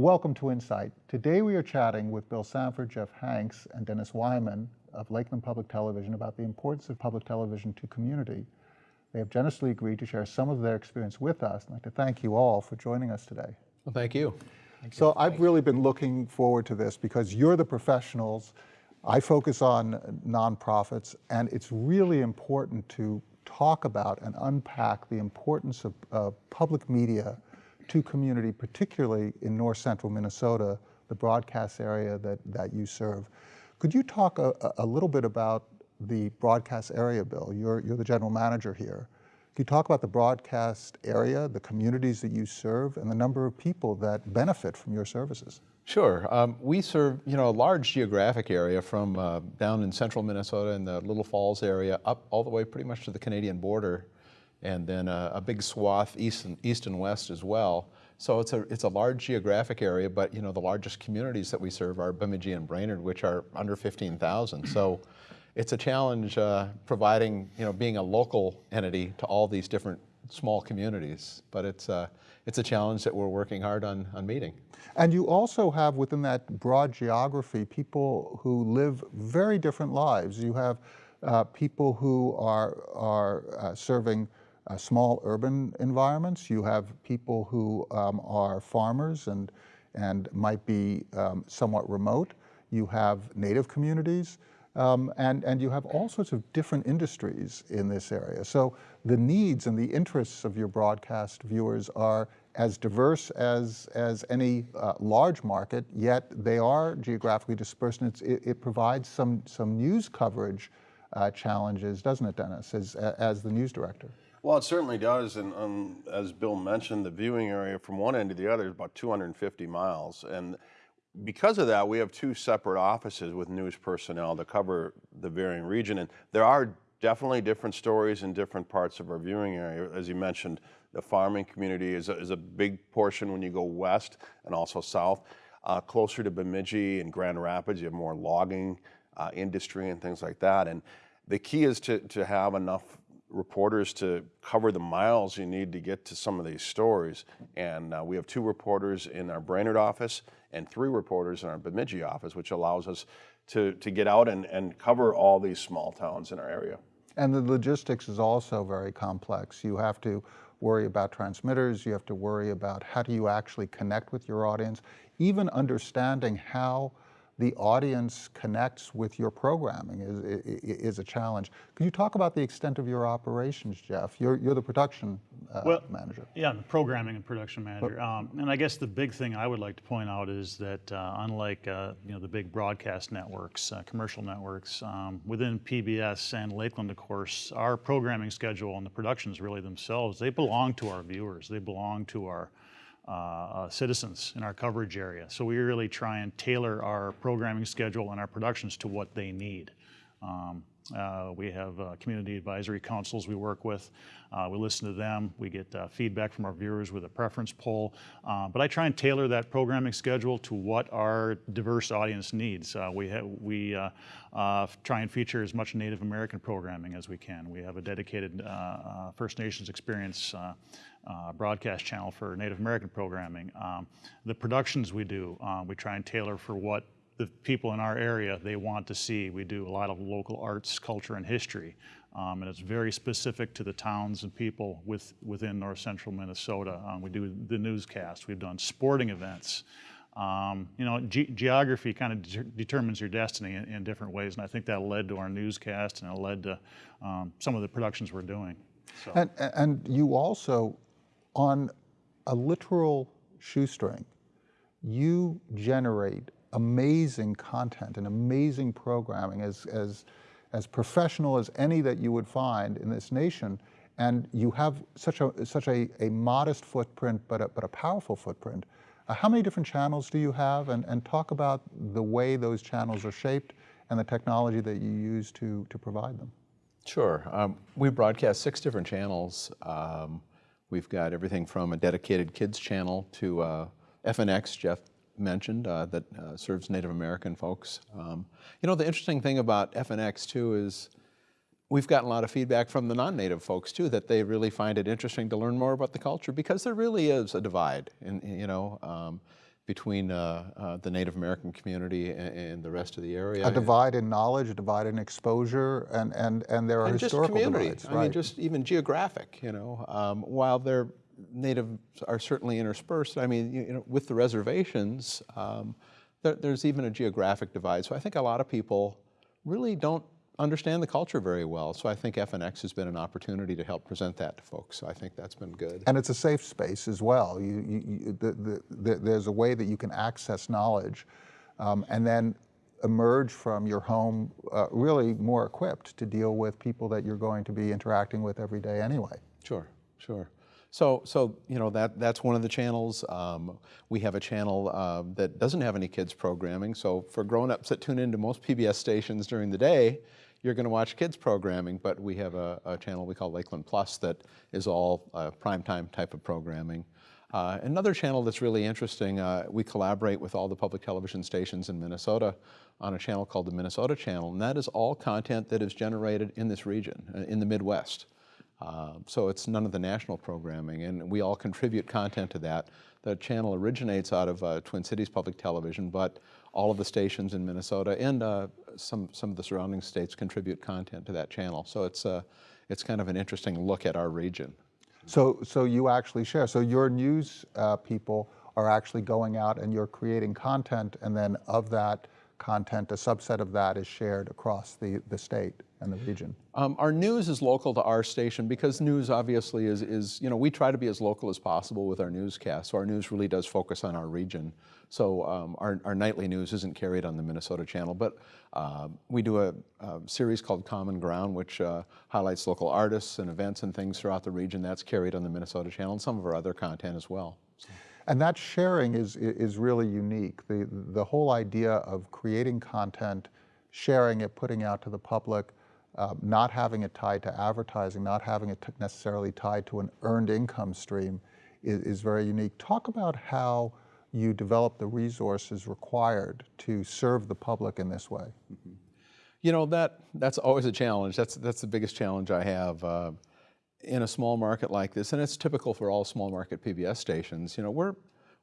Welcome to Insight. Today we are chatting with Bill Sanford, Jeff Hanks, and Dennis Weimann of Lakeland Public Television about the importance of public television to community. They have generously agreed to share some of their experience with us. I'd like to thank you all for joining us today. Well, thank you. Thank so you. I've really been looking forward to this because you're the professionals. I focus on nonprofits, and it's really important to talk about and unpack the importance of, of public media to community, particularly in north central Minnesota, the broadcast area that, that you serve. Could you talk a, a little bit about the broadcast area, Bill? You're, you're the general manager here. Can you talk about the broadcast area, the communities that you serve, and the number of people that benefit from your services? Sure. Um, we serve, you know, a large geographic area from uh, down in central Minnesota in the Little Falls area up all the way pretty much to the Canadian border and then a, a, big swath east and, east and west as well. So it's a, it's a large geographic area, but you know the largest communities that we serve are Bemidji and Brainerd, which are under 15,000. So it's a challenge uh, providing, you know, being a local entity to all these different small communities, but it's, uh, it's a challenge that we're working hard on, on meeting. And you also have within that broad geography people who live very different lives. You have uh, people who are, are uh, serving uh, small urban environments. You have people who um, are farmers and, and might be um, somewhat remote. You have native communities. Um, and, and you have all sorts of different industries in this area. So the needs and the interests of your broadcast viewers are as diverse as, as any uh, large market, yet they are geographically dispersed, and it, it, provides some, some news coverage uh, challenges, doesn't it, Dennis, as, as the news director? Well, it certainly does, and um, as Bill mentioned, the viewing area from one end to the other is about 250 miles, and because of that, we have two separate offices with news personnel to cover the varying region, and there are definitely different stories in different parts of our viewing area. As you mentioned, the farming community is a, is a big portion when you go west and also south. Uh, closer to Bemidji and Grand Rapids, you have more logging uh, industry and things like that. And the key is to, to have enough reporters to cover the miles you need to get to some of these stories. And uh, we have two reporters in our Brainerd office and three reporters in our Bemidji office, which allows us to, to get out and, and cover all these small towns in our area. And the logistics is also very complex. You have to worry about transmitters, you have to worry about how do you actually connect with your audience, even understanding how the audience connects with your programming is, is, a challenge. Could you talk about the extent of your operations, Jeff? You're, you're the production uh, well, manager. Yeah, the programming and production manager. Um, and I guess the big thing I would like to point out is that uh, unlike uh, you know the big broadcast networks, uh, commercial networks, um, within PBS and Lakeland, of course, our programming schedule and the productions really themselves, they belong to our viewers. They belong to our uh, uh, citizens in our coverage area. So we really try and tailor our programming schedule and our productions to what they need. Um, uh, we have uh, community advisory councils we work with. Uh, we listen to them. We get uh, feedback from our viewers with a preference poll. but I try and tailor that programming schedule to what our diverse audience needs. we we try and feature as much Native American programming as we can. We have a dedicated First Nations experience uh, broadcast channel for Native American programming. Um, the productions we do, um, we try and tailor for what the people in our area they want to see. We do a lot of local arts, culture, and history. Um, and it's very specific to the towns and people with, within north central Minnesota. Um, we do the newscast, we've done sporting events. Um, you know, ge geography kind of de determines your destiny in, in, different ways, and I think that led to our newscast and it led to um, some of the productions we're doing. So. And, and you also on a literal shoestring, you generate amazing content and amazing programming as, as, as professional as any that you would find in this nation. And you have such a, such a, a modest footprint, but a, but a powerful footprint. Uh, how many different channels do you have? And, and talk about the way those channels are shaped and the technology that you use to, to provide them. Sure. Um, we broadcast six different channels. Um, We've got everything from a dedicated kids channel to uh, FNX, Jeff mentioned, uh, that uh, serves Native American folks. Um, you know, the interesting thing about FNX too is we've gotten a lot of feedback from the non-native folks too that they really find it interesting to learn more about the culture because there really is a divide. And you know, um, between uh, uh, the Native American community and, and the rest of the area. A divide in knowledge, a divide in exposure, and, and, and there are and just historical community. divides. I mean, just even geographic. You know, um, while they're natives are certainly interspersed. I mean, you, you know, with the reservations, um, there, there's even a geographic divide. So I think a lot of people really don't understand the culture very well. So I think FNX has been an opportunity to help present that to folks. So I think that's been good. And it's a safe space as well. You, you, you, the, the, the, there's a way that you can access knowledge um, and then emerge from your home uh, really more equipped to deal with people that you're going to be interacting with every day anyway. Sure, sure. So, so you know that that's one of the channels. Um, we have a channel uh, that doesn't have any kids programming. So for grown-ups that tune into most PBS stations during the day, you're going to watch kids programming. But we have a, a channel we call Lakeland Plus that is all uh, primetime type of programming. Uh, another channel that's really interesting, uh, we collaborate with all the public television stations in Minnesota on a channel called the Minnesota Channel, and that is all content that is generated in this region, uh, in the Midwest. Uh, so it's none of the national programming, and we all contribute content to that. The channel originates out of uh, Twin Cities Public Television, but all of the stations in Minnesota and uh, some, some of the surrounding states contribute content to that channel. So it's, uh, it's kind of an interesting look at our region. So, so you actually share. So your news uh, people are actually going out and you're creating content, and then of that content, a subset of that is shared across the, the state and the region. Um, our news is local to our station because news obviously is, is, you know, we try to be as local as possible with our newscast. So our news really does focus on our region. So um, our, our nightly news isn't carried on the Minnesota channel, but uh, we do a, a, series called Common Ground, which uh, highlights local artists and events and things throughout the region. That's carried on the Minnesota channel and some of our other content as well. So. And that sharing is, is really unique. The, the whole idea of creating content, sharing it, putting out to the public, uh, not having it tied to advertising, not having it necessarily tied to an earned income stream is, is very unique. Talk about how you develop the resources required to serve the public in this way. Mm -hmm. You know, that, that's always a challenge. That's, that's the biggest challenge I have. Uh, in a small market like this, and it's typical for all small market PBS stations, you know, we're,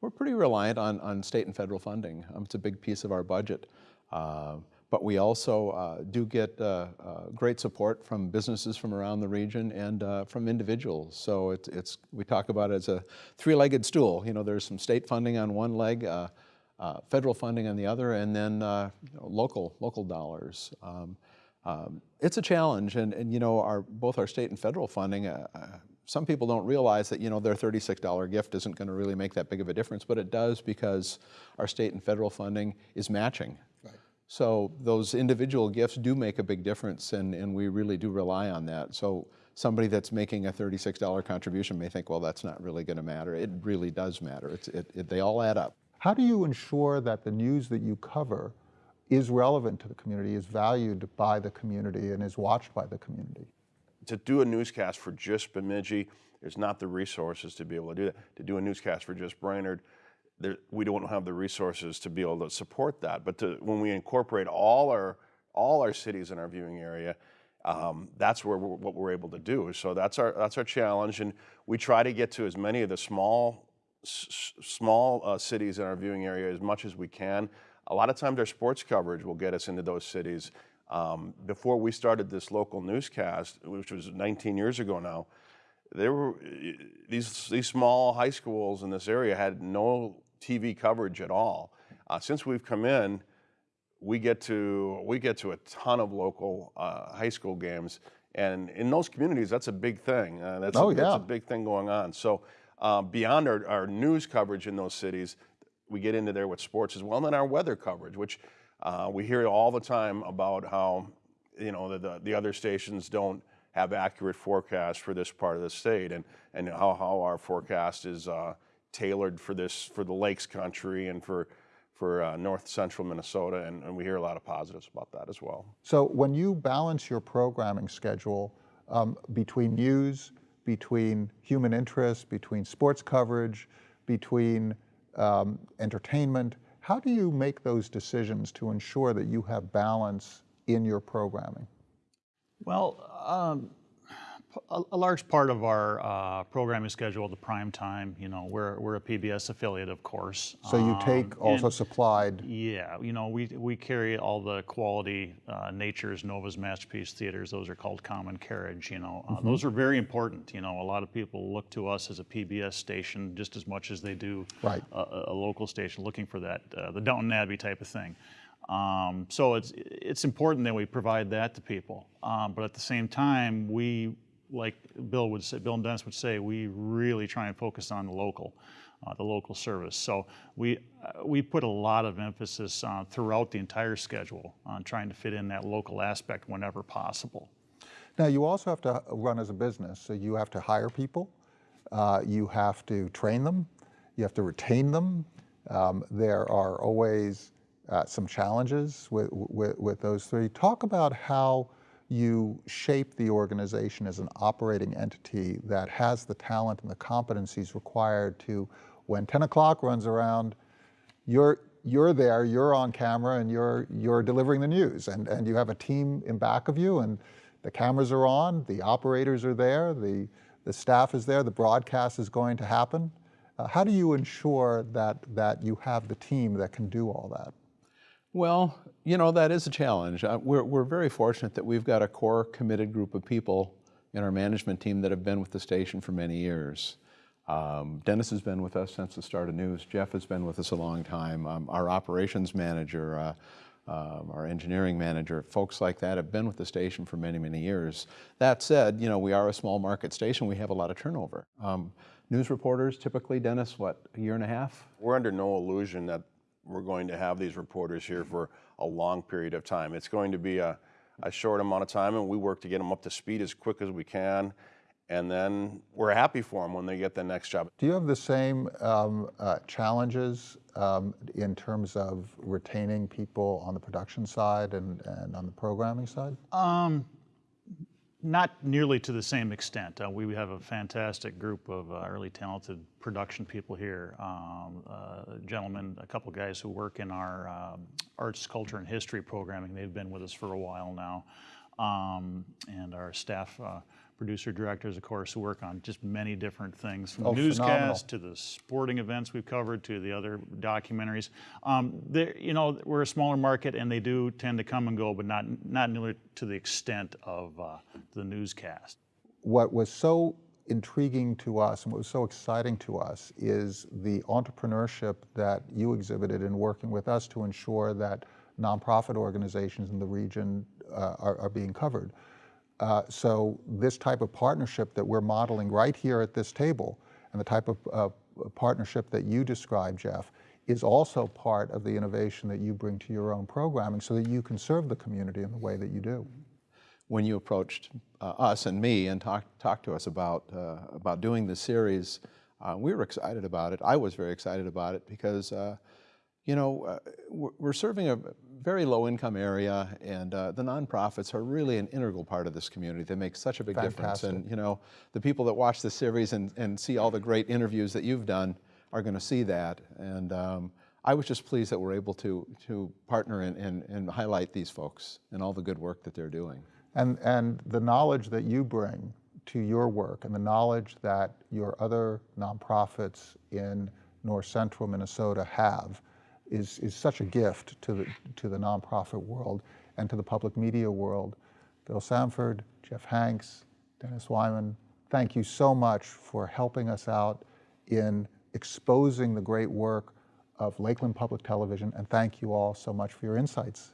we're pretty reliant on, on state and federal funding. Um, it's a big piece of our budget. Uh, but we also uh, do get uh, uh, great support from businesses from around the region and uh, from individuals. So it's, it's, we talk about it as a three-legged stool. You know, there's some state funding on one leg, uh, uh, federal funding on the other, and then you know, local, local dollars. Um, um, it's a challenge, and, and you know, our, both our state and federal funding, some people don't realize that you know their $36 gift isn't going to really make that big of a difference, but it does because our state and federal funding is matching. So those individual gifts do make a big difference, and, and we really do rely on that. So somebody that's making a $36 contribution may think, well, that's not really going to matter. It really does matter. It's, it, it, they all add up. How do you ensure that the news that you cover is relevant to the community, is valued by the community, and is watched by the community? To do a newscast for just Bemidji, there's not the resources to be able to do that. To do a newscast for just Brainerd, there, we don't have the resources to be able to support that. But to, when we incorporate all our all our cities in our viewing area, um, that's where we're, what we're able to do. So that's our that's our challenge, and we try to get to as many of the small small uh, cities in our viewing area as much as we can. A lot of times, our sports coverage will get us into those cities. Um, before we started this local newscast, which was 19 years ago now, there were these these small high schools in this area had no TV coverage at all. Uh, since we've come in, we get to we get to a ton of local uh, high school games, and in those communities, that's a big thing. Uh, that's, oh, a, yeah. that's a big thing going on. So uh, beyond our, our news coverage in those cities, we get into there with sports as well, and then our weather coverage, which uh, we hear all the time about how you know the, the, the other stations don't have accurate forecasts for this part of the state, and and how how our forecast is uh, tailored for this, for the Lakes country and for, for uh, north central Minnesota, and, and, we hear a lot of positives about that as well. So when you balance your programming schedule um, between news, between human interest, between sports coverage, between um, entertainment, how do you make those decisions to ensure that you have balance in your programming? Well, um, a, a large part of our uh, programming schedule, the prime time, you know, we're, we're a PBS affiliate, of course. So you Um, take also and- supplied, Yeah, you know, we, we carry all the quality uh, Nature's, Nova's Masterpiece Theaters. Those are called Common Carriage, you know. Uh, Those are very important, you know. A lot of people look to us as a PBS station just as much as they do Right. a, a- a local station looking for that, uh, the Downton Abbey type of thing. Um, so it's, it's important that we provide that to people. Um, but at the same time, we, like Bill would say, Bill and Dennis would say, we really try and focus on the local, uh, the local service. So we, uh, we put a lot of emphasis uh, throughout the entire schedule on trying to fit in that local aspect whenever possible. Now, you also have to run as a business, so you have to hire people, uh, you have to train them, you have to retain them. Um, there are always uh, some challenges with, with, with those three. Talk about how you shape the organization as an operating entity that has the talent and the competencies required to, when 10 o'clock runs around, you're you're there, you're on camera, and you're you're delivering the news, and and you have a team in back of you, and the cameras are on, the operators are there, the the staff is there, the broadcast is going to happen. Uh, how do you ensure that that you have the team that can do all that? Well, you know, that is a challenge. Uh, we're, we're very fortunate that we've got a core committed group of people in our management team that have been with the station for many years. Um, Dennis has been with us since the start of news. Jeff has been with us a long time. Um, our operations manager, uh, um, our engineering manager, folks like that have been with the station for many, many years. That said, you know, we are a small market station. We have a lot of turnover. Um, news reporters, typically, Dennis, what, a year and a half? We're under no illusion that we're going to have these reporters here for a long period of time. It's going to be a, a short amount of time, and we work to get them up to speed as quick as we can. And then we're happy for them when they get the next job. Do you have the same um, uh, challenges um, in terms of retaining people on the production side and, and on the programming side? Not nearly to the same extent. Uh, we have a fantastic group of uh, really talented production people here. Um, uh, gentlemen, a couple guys who work in our um, arts, culture, and history programming. They've been with us for a while now. Um, and our staff uh, producer directors, of course, who work on just many different things from Oh, newscasts to the sporting events we've covered to the other documentaries. Um, you know, we're a smaller market and they do tend to come and go, but not, not nearly to the extent of uh, the newscast. what was so intriguing to us and what was so exciting to us is the entrepreneurship that you exhibited in working with us to ensure that nonprofit organizations in the region uh, are, are being covered. Uh, so this type of partnership that we're modeling right here at this table and the type of uh, partnership that you describe, Jeff, is also part of the innovation that you bring to your own programming so that you can serve the community in the way that you do. when you approached uh, us and me and talked talked to us about uh, about doing this series, uh, we were excited about it. I was very excited about it because, uh, you know, uh, we're, serving a very low income area, and uh, the nonprofits are really an integral part of this community. They make such a big difference, and you know, the people that watch the series and, and see all the great interviews that you've done are going to see that, and. Um, I was just pleased that we're able to, to partner and, and, and highlight these folks and all the good work that they're doing. And, and the knowledge that you bring to your work and the knowledge that your other nonprofits in north central Minnesota have is, is such a gift to the, to the nonprofit world and to the public media world. Bill Sanford, Jeff Hanks, Dennis Weimann, thank you so much for helping us out in exposing the great work of Lakeland Public Television, and thank you all so much for your insights